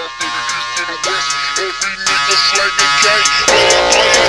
south to the east to the west. Every nigga slanging gang.